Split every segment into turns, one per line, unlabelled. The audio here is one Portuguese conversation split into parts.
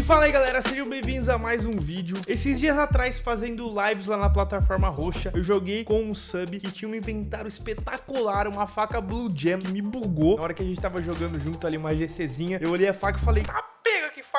E fala aí galera, sejam bem-vindos a mais um vídeo. Esses dias atrás, fazendo lives lá na plataforma roxa Eu joguei com um sub que tinha um inventário espetacular Uma faca Blue Jam que me bugou. Na hora que a gente tava jogando junto ali uma GCzinha Eu olhei a faca e falei, tá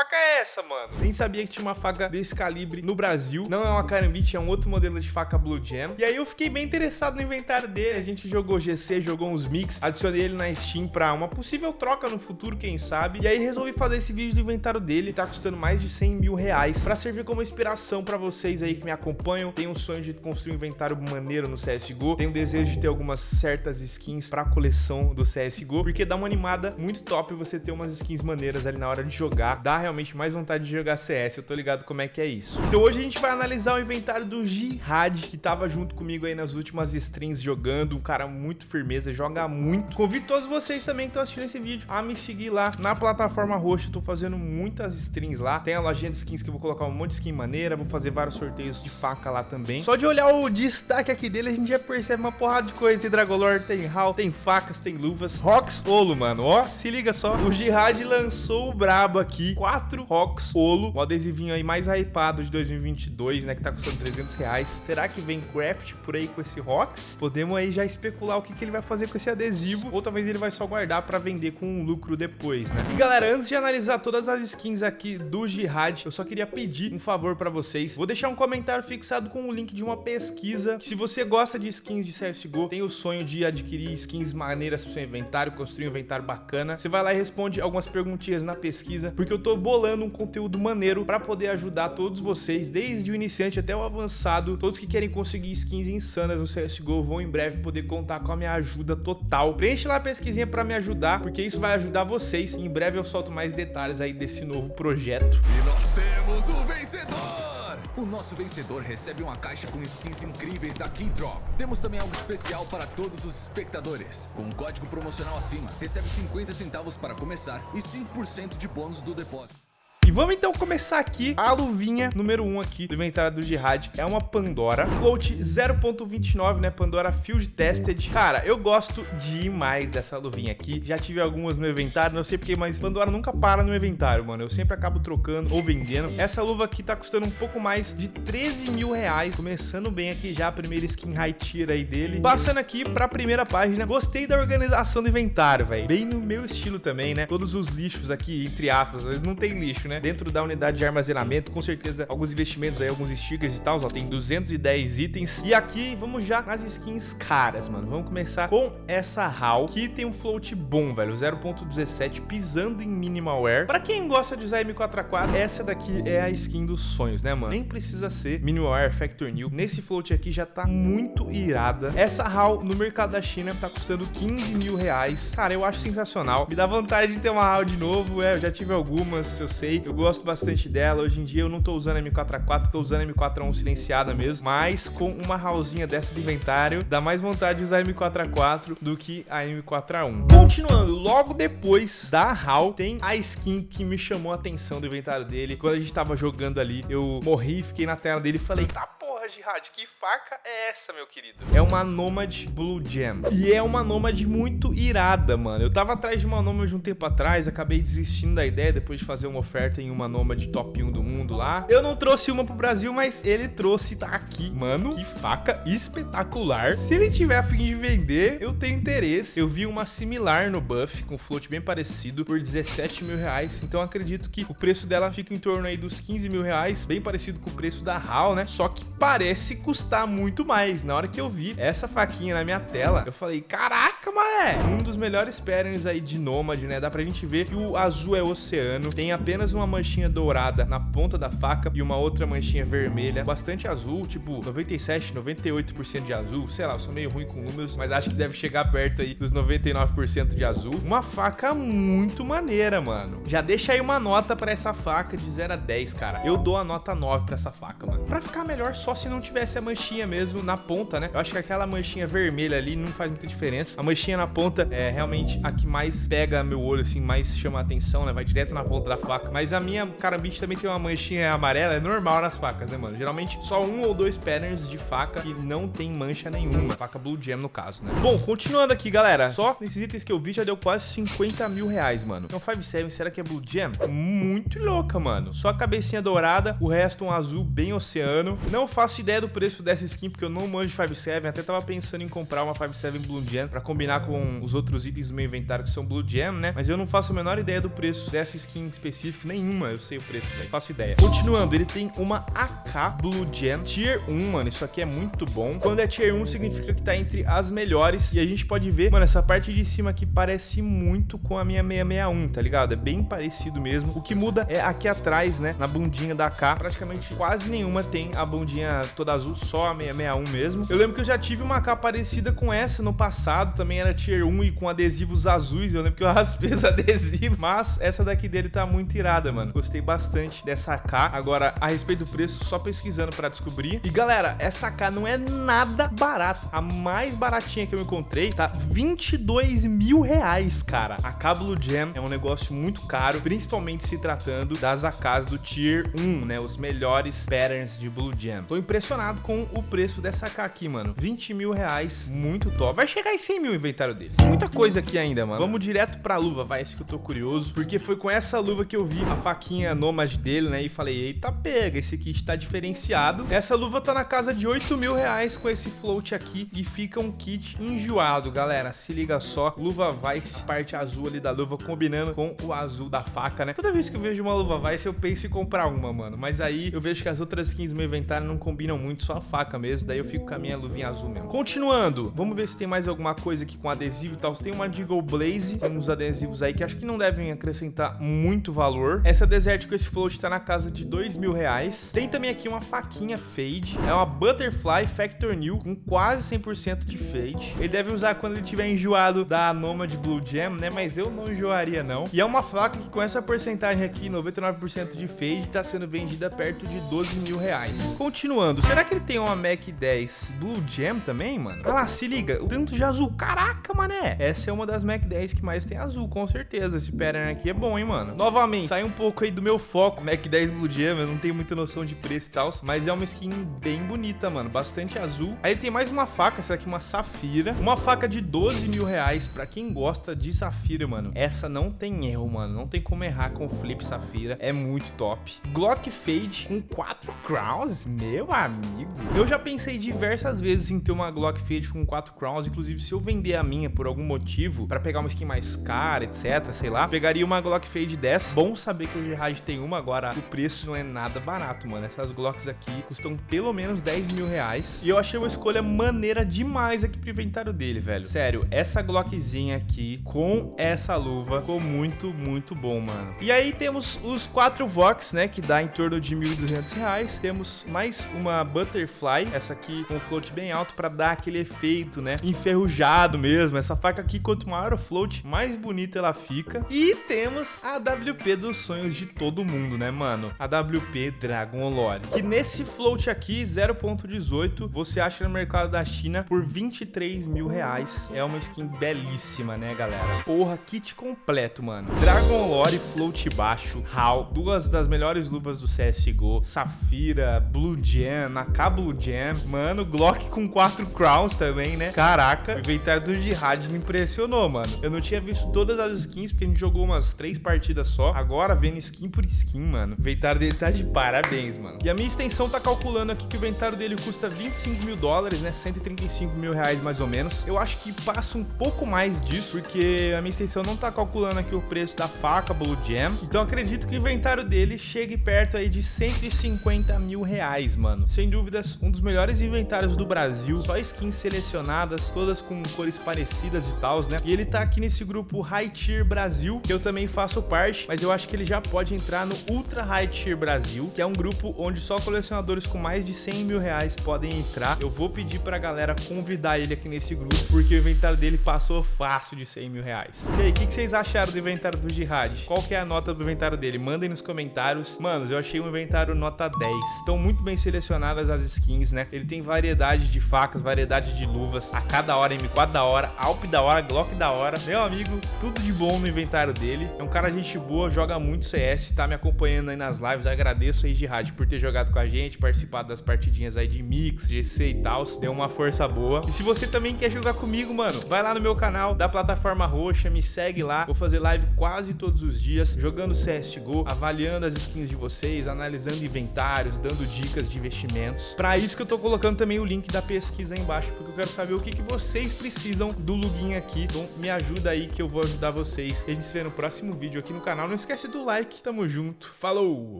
faca é essa, mano? Nem sabia que tinha uma faca desse calibre no Brasil. Não é uma Karambit, é um outro modelo de faca Blue Jam. E aí eu fiquei bem interessado no inventário dele. A gente jogou GC, jogou uns mix, adicionei ele na Steam pra uma possível troca no futuro, quem sabe. E aí resolvi fazer esse vídeo do inventário dele. Tá custando mais de 100 mil reais pra servir como inspiração pra vocês aí que me acompanham. Tem um sonho de construir um inventário maneiro no CSGO. Tem o desejo de ter algumas certas skins pra coleção do CSGO, porque dá uma animada muito top você ter umas skins maneiras ali na hora de jogar dá realmente mais vontade de jogar CS, eu tô ligado como é que é isso. Então hoje a gente vai analisar o inventário do Jihad, que tava junto comigo aí nas últimas streams jogando, um cara muito firmeza, joga muito. Convido todos vocês também que estão assistindo esse vídeo a me seguir lá na plataforma roxa, eu tô fazendo muitas streams lá, tem a lojinha de skins que eu vou colocar um monte de skin maneira, vou fazer vários sorteios de faca lá também. Só de olhar o destaque aqui dele, a gente já percebe uma porrada de coisa, tem Dragolord, tem HAL, tem facas, tem luvas, Rox Olo, mano, ó, se liga só, o Jihad lançou o brabo aqui, 4 Rocks Olo, o adesivinho aí mais hypado de 2022, né, que tá custando 300 reais. Será que vem craft por aí com esse Rocks? Podemos aí já especular o que, que ele vai fazer com esse adesivo, ou talvez ele vai só guardar pra vender com um lucro depois, né? E galera, antes de analisar todas as skins aqui do Jihad, eu só queria pedir um favor pra vocês. Vou deixar um comentário fixado com o link de uma pesquisa, que se você gosta de skins de CSGO, tem o sonho de adquirir skins maneiras pro seu inventário, construir um inventário bacana, você vai lá e responde algumas perguntinhas na pesquisa, porque eu tô bolando um conteúdo maneiro para poder ajudar todos vocês, desde o iniciante até o avançado. Todos que querem conseguir skins insanas no CSGO vão em breve poder contar com a minha ajuda total. Preenche lá a pesquisinha para me ajudar, porque isso vai ajudar vocês. Em breve eu solto mais detalhes aí desse novo projeto.
E nós temos o vencedor! O nosso vencedor recebe uma caixa com skins incríveis da Keydrop. Temos também algo especial para todos os espectadores. Com um código promocional acima, recebe 50 centavos para começar e 5% de bônus do depósito.
E vamos então começar aqui a luvinha número 1 um aqui do inventário do Jihad. É uma Pandora Float 0.29, né? Pandora Field Tested. Cara, eu gosto demais dessa luvinha aqui. Já tive algumas no inventário, não sei porque, mas Pandora nunca para no inventário, mano. Eu sempre acabo trocando ou vendendo. Essa luva aqui tá custando um pouco mais de 13 mil reais. Começando bem aqui já a primeira skin high tier aí dele. Passando aqui pra primeira página. Gostei da organização do inventário, velho. Bem no meu estilo também, né? Todos os lixos aqui, entre aspas. Às vezes não tem lixo, né? Dentro da unidade de armazenamento, com certeza alguns investimentos aí, alguns stickers e tal, ó, tem 210 itens. E aqui vamos já nas skins caras, mano. Vamos começar com essa HAL, que tem um float bom, velho, 0.17, pisando em minimal wear. Pra quem gosta de usar M4A4, essa daqui é a skin dos sonhos, né, mano? Nem precisa ser minimal wear Factor New. Nesse float aqui já tá muito irada. Essa HAL no mercado da China tá custando 15 mil reais. Cara, eu acho sensacional. Me dá vontade de ter uma HAL de novo, é, eu já tive algumas, eu sei. Gosto bastante dela. Hoje em dia eu não tô usando a M4A4, tô usando a M4A1 silenciada mesmo. Mas com uma hallzinha dessa de inventário, dá mais vontade de usar a M4A4 do que a M4A1. Continuando, logo depois da hall, tem a skin que me chamou a atenção do inventário dele. Quando a gente tava jogando ali, eu morri, fiquei na tela dele e falei, tá Porra, Jihad, que faca é essa, meu querido? É uma Nomad Blue Gem. E é uma Nomad muito irada, mano. Eu tava atrás de uma Nomad um tempo atrás, acabei desistindo da ideia depois de fazer uma oferta em uma Nomad top 1 do mundo lá. Eu não trouxe uma pro Brasil, mas ele trouxe, tá aqui. Mano, que faca espetacular. Se ele tiver a fim de vender, eu tenho interesse. Eu vi uma similar no Buff, com float bem parecido, por 17 mil reais. Então acredito que o preço dela fica em torno aí dos 15 mil reais, bem parecido com o preço da HAL, né? Só que parece custar muito mais. Na hora que eu vi essa faquinha na minha tela, eu falei, caraca, mané! Um dos melhores pairings aí de Nomad, né? Dá pra gente ver que o azul é oceano, tem apenas uma manchinha dourada na ponta da faca e uma outra manchinha vermelha, bastante azul, tipo 97, 98% de azul, sei lá, eu sou meio ruim com números, mas acho que deve chegar perto aí dos 99% de azul. Uma faca muito maneira, mano. Já deixa aí uma nota pra essa faca de 0 a 10, cara. Eu dou a nota 9 pra essa faca, mano. Pra ficar melhor, só se não tivesse a manchinha mesmo na ponta, né? Eu acho que aquela manchinha vermelha ali não faz muita diferença. A manchinha na ponta é realmente a que mais pega meu olho, assim, mais chama a atenção, né? Vai direto na ponta da faca. Mas a minha carambite também tem uma manchinha amarela, é normal nas facas, né, mano? Geralmente só um ou dois patterns de faca que não tem mancha nenhuma. Faca Blue Jam, no caso, né? Bom, continuando aqui, galera. Só nesses itens que eu vi já deu quase 50 mil reais, mano. Então 5-7, será que é Blue Jam? Muito louca, mano. Só a cabecinha dourada, o resto um azul bem oceano. Não faço ideia do preço dessa skin, porque eu não manjo 5-7. Até tava pensando em comprar uma 5-7 Blue Jam pra combinar com os outros itens do meu inventário que são Blue Jam, né? Mas eu não faço a menor ideia do preço dessa skin específica. Nenhuma eu sei o preço, velho. Faço ideia. Continuando, ele tem uma AK Blue Jam Tier 1, mano. Isso aqui é muito bom. Quando é Tier 1, significa que tá entre as melhores. E a gente pode ver, mano, essa parte de cima aqui parece muito com a minha 661, tá ligado? É bem parecido mesmo. O que muda é aqui atrás, né? Na bundinha da AK, praticamente quase nenhuma tem a bundinha toda azul, só a 661 mesmo. Eu lembro que eu já tive uma AK parecida com essa no passado, também era Tier 1 e com adesivos azuis. Eu lembro que eu raspei os adesivos, mas essa daqui dele tá muito irada, mano. Gostei bastante dessa AK. Agora, a respeito do preço, só pesquisando pra descobrir. E galera, essa AK não é nada barata. A mais baratinha que eu encontrei tá 22 mil reais, cara. A AK Blue Jam é um negócio muito caro, principalmente se tratando das AKs do Tier 1, né? Os melhores patterns de Blue Jam. Tô impressionado com o preço dessa AK aqui, mano. 20 mil reais, muito top. Vai chegar em 100 mil o inventário dele. Tem muita coisa aqui ainda, mano. Vamos direto pra luva, vai, esse que eu tô curioso. Porque foi com essa luva que eu vi a faquinha Nomad dele, né? E falei, eita, pega, esse aqui está diferenciado. Essa luva tá na casa de 8 mil reais com esse float aqui. E fica um kit enjoado, galera. Se liga só, luva Vice, parte azul ali da luva, combinando com o azul da faca, né? Toda vez que eu vejo uma luva Vice, eu penso em comprar uma, mano. Mas aí eu vejo que as outras skins do meu inventário não combinam muito, só a faca mesmo. Daí eu fico com a minha luvinha azul mesmo. Continuando, vamos ver se tem mais alguma coisa aqui com adesivo e tal. Tem uma Deagle Blaze, tem uns adesivos aí que acho que não devem acrescentar muito valor. Essa Desert com esse float tá na casa de dois mil reais. Tem também aqui uma faquinha Fade. É uma Butterfly Factor New com quase 100% de Fade. Ele deve usar quando ele tiver enjoado da Nomad Blue Jam, né? Mas eu não enjoaria, não. E é uma faca que com essa porcentagem aqui, 99% de Fade, tá sendo vendida perto de 12 mil reais. Continuando, será que ele tem uma Mac 10 Blue Jam também, mano? Ah lá, se liga, o tanto de azul. Caraca, mané. Essa é uma das Mac 10 que mais tem azul, com certeza. Esse pattern aqui é bom, hein, mano? Novamente, sai um pouco aí do meu foco. Mac 10 Blue Jam, eu não tenho muita noção de preço e tal, mas é uma skin bem bonita, mano. Bastante azul. Aí tem mais uma faca, essa aqui uma Safira. Uma faca de 12 mil reais pra quem gosta de Safira, mano. Essa não tem erro, mano. Não tem como errar com Flip Safira. É muito top. Glock Fade com 4 crowns, meu amigo. Eu já pensei diversas vezes em ter uma Glock Fade com 4 crowns. Inclusive, se eu vender a minha por algum motivo, pra pegar uma skin mais cara, etc, sei lá, pegaria uma Glock Fade dessa. Bom saber que o Gerard tem uma, agora o preço não é nada barato, mano. Essas Glocks aqui custam pelo menos 10 mil reais. E eu achei uma escolha maneira demais aqui pro inventário dele, velho. Sério, essa Glockzinha aqui com essa luva ficou muito, muito bom, mano. E aí temos os quatro Vox, né, que dá em torno de 1.200 reais. Temos mais uma Butterfly, essa aqui com float bem alto pra dar aquele efeito, né, enferrujado mesmo. Essa faca aqui, quanto maior o float, mais bonita ela fica. E temos a WP dos sonhos de todo mundo, né, mano? A WP Dragon Lore. Que nesse float aqui, 0.18, você acha no mercado da China por 23 mil reais. É uma skin belíssima, né, galera? Porra, kit completo, mano. Dragon Lore, float baixo, HAL, duas das melhores luvas do CSGO, Safira, Blue Jam, AK Blue Jam, mano, Glock com 4 crowns também, né? Caraca, o inventário do Jihad me impressionou, mano. Eu não tinha visto todas as skins, porque a gente jogou umas 3 partidas só. Agora, vendo skin por skin, mano, o inventário dele tá de parabéns, mano. E a minha extensão tá calculando aqui que o inventário dele custa 25 mil dólares, né? 135 mil reais mais ou menos. Eu acho que passa um pouco mais disso, porque a minha extensão não tá calculando aqui o preço da faca Blue Jam. Então acredito que o inventário dele chegue perto aí de 150 mil reais, mano. Sem dúvidas, um dos melhores inventários do Brasil. Só skins selecionadas, todas com cores parecidas e tal, né? E ele tá aqui nesse grupo High Tier Brasil, que eu também faço parte, mas eu acho que ele já pode entrar no Ultra High Tier Brasil, que é um grupo onde só colecionadores com mais de 100 mil reais podem entrar. Eu vou pedir pra galera convidar ele aqui nesse grupo, porque o inventário dele passou fácil de 100 mil reais. E aí, o que, que, vocês acharam do inventário do Jihad? Qual que é a nota do inventário dele? Mandem nos comentários. Manos, eu achei um inventário nota 10. Estão muito bem selecionadas as skins, né? Ele tem variedade de facas, variedade de luvas. A cada hora M4 da hora, Alp da hora, Glock da hora. Meu amigo, tudo de bom no inventário dele. É um cara gente boa, joga muito CS, tá me acompanhando aí nas lives. Agradeço aí, Jihad, por ter jogado com a gente, participado das partidinhas aí de Mix, GC e tal. Deu uma força boa. E se você também quer jogar comigo, mano, vai lá no meu canal da plataforma roxa, me segue lá. Vou fazer live quase todos os dias, jogando CSGO, avaliando as skins de vocês, analisando inventários, dando dicas de investimentos. Para isso que eu tô colocando também o link da pesquisa aí embaixo, porque eu quero saber o que, que vocês precisam do login aqui. Então me ajuda aí que eu vou ajudar vocês. A gente se vê no próximo vídeo aqui no canal. Não esquece do like. Tamo junto. Falou!